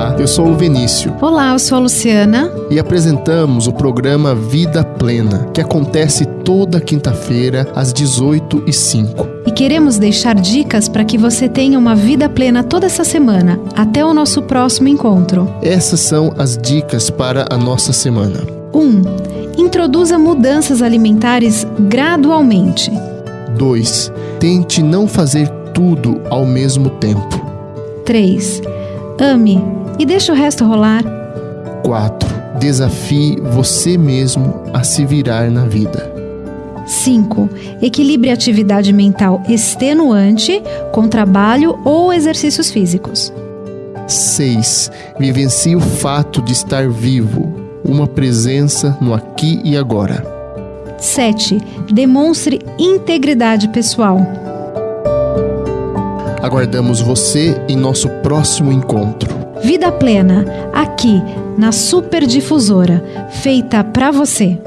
Olá, eu sou o Vinícius. Olá, eu sou a Luciana. E apresentamos o programa Vida Plena, que acontece toda quinta-feira às 18h05. E queremos deixar dicas para que você tenha uma vida plena toda essa semana, até o nosso próximo encontro. Essas são as dicas para a nossa semana. 1. Um, introduza mudanças alimentares gradualmente. 2. Tente não fazer tudo ao mesmo tempo. 3. Ame e deixe o resto rolar. 4. Desafie você mesmo a se virar na vida. 5. Equilibre a atividade mental extenuante com trabalho ou exercícios físicos. 6. Vivencie o fato de estar vivo, uma presença no aqui e agora. 7. Demonstre integridade pessoal. Aguardamos você em nosso próximo encontro. Vida Plena, aqui na Superdifusora, feita para você.